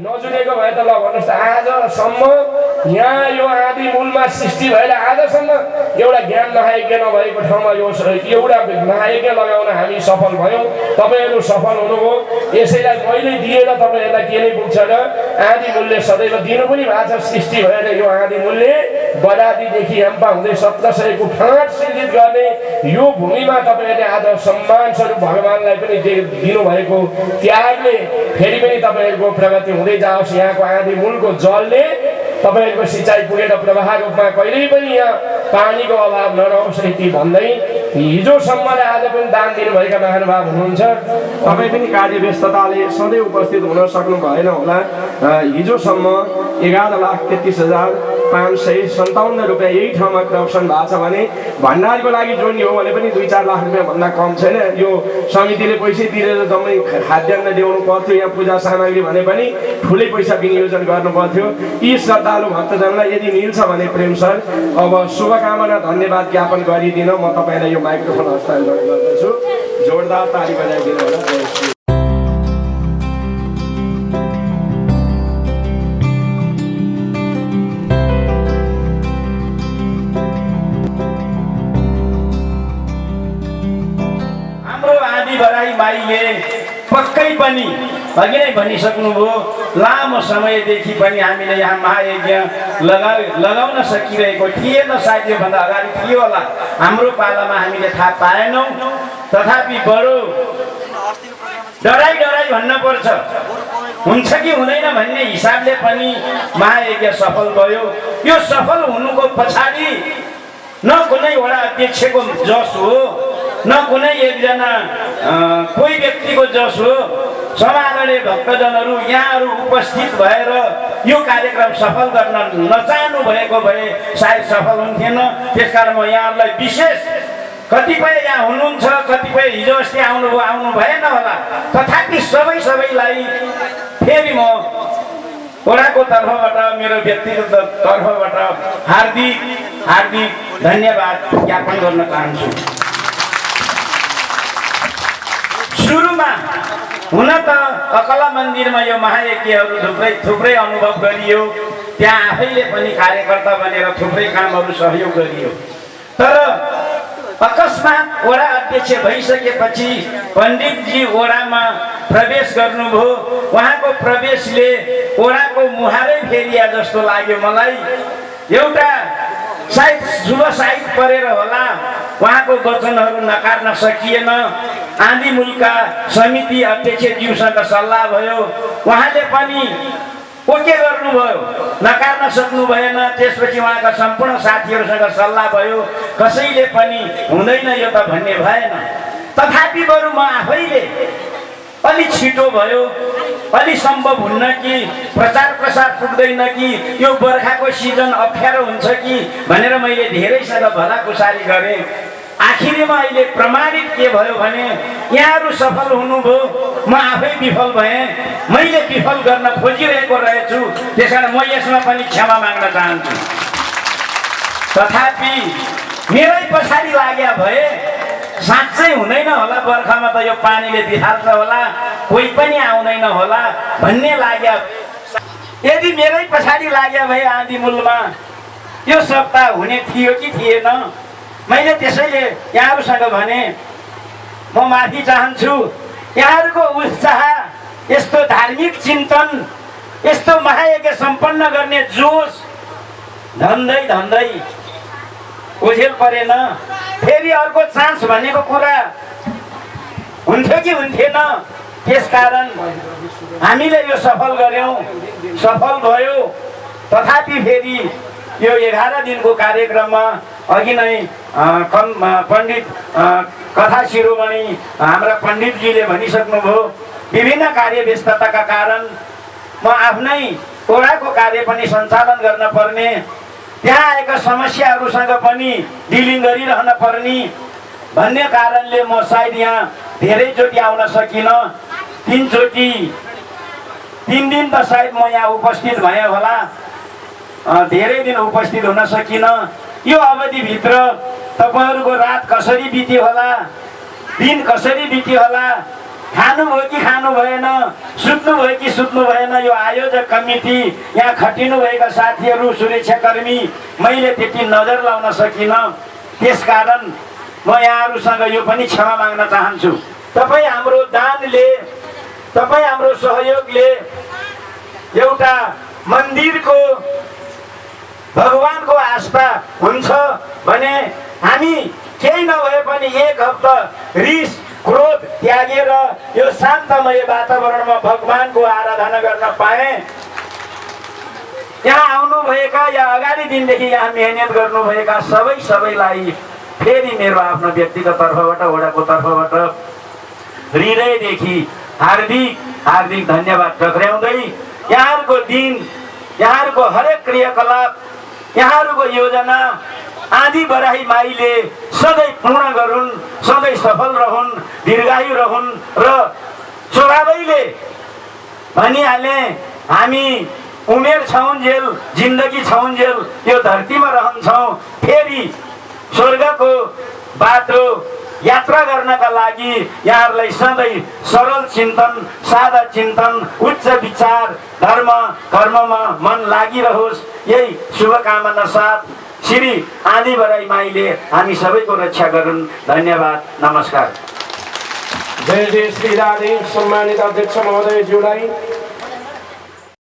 नजुनेको भए त ल भन्नुहोस् त आजसम्म यहाँ यो आदि मूलमा सृष्टि भएर आजसम्म एउटा ज्ञान नहायज्ञ नभएको ठाउँमा यो एउटा नहायज्ञ लगाउन हामी सफल भयौँ। तपाईँहरू सफल हुनुभयो। यसैलाई मैले दिएर तपाईँहरूलाई के नै पुग्छ र आदि मूल्य सदैव दिनु पनि भएको छ। सृष्टि भएर यो आदि मूल्य। बरादीदेखि याम्पा हुँदै सत्र सयको फाँट सृजित गर्ने यो भूमिमा तपाईँहरूले आज सम्मान स्वरूप भगवान्लाई पनि दिनुभएको त्यागले फेरि पनि तपाईँहरूको प्रगति हुँदै जाओस्। यहाँको आदि मूलको जलले तपाईँहरूको सिँचाइ पुगेर प्रवाह रूपमा कहिल्यै पनि यहाँ पानीको अभाव नरहोस् यति भन्दै हिजोसम्म र आज पनि दान दिनुभएका महानुभाव हुनुहुन्छ। तपाईँ पनि कार्य व्यस्तताले सधैँ उपस्थित हुन सक्नु भएन होला हिजोसम्म एघार लाख तेत्तिस हजार पाँच सय सन्ताउन्न रुपियाँ यही ठाउँमा करप्सन भएको छ भने भण्डारको लागि जोड्ने हो भने पनि दुई चार लाख रुपियाँभन्दा कम छैन। यो समितिले पैसै तिरेर जम्मै खाद्यान्न ल्याउनु पर्थ्यो यहाँ पूजा सामग्री भने पनि ठुलै पैसा विनियोजन गर्नु पर्थ्यो। यी श्रद्धालु भक्तजनलाई यदि मिल्छ भने प्रेम सर अब शुभकामना धन्यवाद ज्ञापन गरिदिन म तपाईँलाई यो माइक्रोफोन हस्तान्तरण गर्दछु। जोरदार ताली बजाइदिनु होला। हाम्रो आदि बराई माईले पक्कै पनि। अघि नै भनिसक्नुभयो लामो समयदेखि पनि हामीले यहाँ महायज्ञ लगा लगाउन सकिरहेको थिएन सायद योभन्दा अगाडि थियो होला। हाम्रो पालामा हामीले थाहा पाएनौँ। तथापि बडो डराइ डराइ भन्न पर्छ हुन्छ कि हुँदैन भन्ने हिसाबले पनि महायज्ञ सफल भयो। यो सफल हुनुको पछाडि न कुनै वडा अध्यक्षको जस हो। न कुनै एकजना कोही व्यक्तिको जस हो समाजले भक्तजनहरू यहाँहरू उपस्थित भएर यो कार्यक्रम सफल गर्न नचाहनु भएको भए सायद सफल हुन्थेन। त्यसकारण म यहाँहरूलाई विशेष कतिपय यहाँ हुनुहुन्छ कतिपय हिजो अस्ति आउनुभयो आउनु भएन होला। तथापि सबै सबैलाई फेरि म वडाको तर्फबाट मेरो व्यक्तिगत तर्फबाट हार्दिक हार्दिक धन्यवाद ज्ञापन गर्न चाहन्छु। सुरुमा हुन त अकला मन्दिरमा यो महायज्ञहरू थुप्रै थुप्रै अनुभव गरियो। त्यहाँ आफैले पनि कार्यकर्ता बनेर थुप्रै कामहरू सहयोग गरियो। तर अकस्मात वडा अध्यक्ष भइसकेपछि पण्डितजी वडामा प्रवेश गर्नुभयो। उहाँको प्रवेशले वडाको मुहारै फेरिया जस्तो लाग्यो मलाई। एउटा सायद शुभ साहित परेर होला। उहाँको वचनहरू नकार्न सकिएन। आँधी मुलका समिति अध्यक्षज्यूसँग सल्लाह भयो। उहाँले पनि ओके गर्नुभयो नकार्न सक्नु भएन। त्यसपछि उहाँका सम्पूर्ण साथीहरूसँग सल्लाह भयो। कसैले पनि हुँदैन यो त भन्ने भएन। तथापि बरु म आफैले अलि छिटो भयो अलि सम्भव हुन्न कि प्रचार प्रसार पुग्दैन कि यो बर्खाको सिजन अप्ठ्यारो हुन्छ कि भनेर मैले धेरैसँग भलाकुसारी गरेँ। आखिरीमा अहिले प्रमाणित के भयो भने यहाँहरू सफल हुनुभयो म आफै विफल भएँ मैले विफल गर्न खोजिरहेको रहेछु त्यस म यसमा पनि क्षमा माग्न चाहन्छु। तथापि मेरै पछाडि लाग्या भए साँच्चै हुँदैन होला बर्खामा त यो पानीले बिहाल्छ होला कोही पनि आउँदैन होला भन्ने लाग्या। यदि मेरै पछाडि लाग्या भए आँधी मूलमा यो सप्ताह हुने थियो कि थिएन? मैले त्यसैले यहाँहरूसँग भने म माफी चाहन्छु। यहाँहरूको उत्साह यस्तो धार्मिक चिन्तन यस्तो महायज्ञ सम्पन्न गर्ने जोस धन्दै धन्दै ओझेल परेन। फेरि अर्को चान्स भनेको कुरा हुन्थ्यो कि हुन्थेन? त्यसकारण हामीले यो सफल गऱ्यौँ। सफल भयो। तथापि फेरि यो एघार दिनको कार्यक्रममा अघि नै अ, पण्डित कथा शिरोमणि हाम्रा पण्डितजीले भनिसक्नुभयो विभिन्न कार्य व्यस्तताका कारण म आफ्नै ओडाको कार्य पनि सञ्चालन गर्न पर्ने त्यहाँ आएका समस्याहरूसँग पनि डिलिङ गरिरहन पर्ने भन्ने कारणले म सायद यहाँ धेरैचोटि आउन सकिनँ तिनचोटि तिन दिन त सायद म यहाँ उपस्थित भएँ होला धेरै दिन उपस्थित हुन सकिनँ यो अवधिभित्र तपाईँहरूको रात कसरी बित्यो होला दिन कसरी बित्यो होला खानुभयो कि खानु भएन सुत्नुभयो कि सुत्नु भएन यो आयोजक कमिटी यहाँ खटिनुभएका साथीहरू सुरक्षाकर्मी मैले त्यति नजर लाउन सकिनँ। त्यसकारण म यहाँहरूसँग यो पनि क्षमा माग्न चाहन्छु। तपाईँ हाम्रो दानले तपाईँ हाम्रो सहयोगले एउटा मन्दिरको भगवानको आस्था हुन्छ भने हामी केही नभए पनि एक हप्ता रिस क्रोध त्यागेर यो शान्तमय वातावरणमा भगवानको आराधना गर्न पाएँ। यहाँ आउनुभएका या अगाडि दिनदेखि यहाँ मेहनत गर्नुभएका सबै सबैलाई फेरि मेरो आफ्नो व्यक्तिगत तर्फबाट वडाको तर्फबाट हृदयदेखि हार्दिक हार्दिक धन्यवाद टक्राउँदै यहाँहरूको दिन यहाँहरूको हरेक क्रियाकलाप यहाँहरूको योजना आदि बराही माईले सधैँ पूर्ण गरून् सधैँ सफल रहन् दीर्घायु रहन् र स्वभावैले भनिहाले हामी उमेर छौन्जेल जिन्दगी छौन्जेल यो धरतीमा रहन्छौँ। फेरि स्वर्गको बाटो यात्रा गर्नका लागि यहाँहरूलाई सधैँ सरल चिन्तन सादा चिन्तन उच्च विचार धर्म कर्ममा मन लागिरहोस्। यही शुभकामना साथ श्री आदि बराई माईले हामी सबैको रक्षा गरून्। धन्यवाद नमस्कार। जय जय श्री राधे सम्मानित अध्यक्ष महोदयज्यूलाई।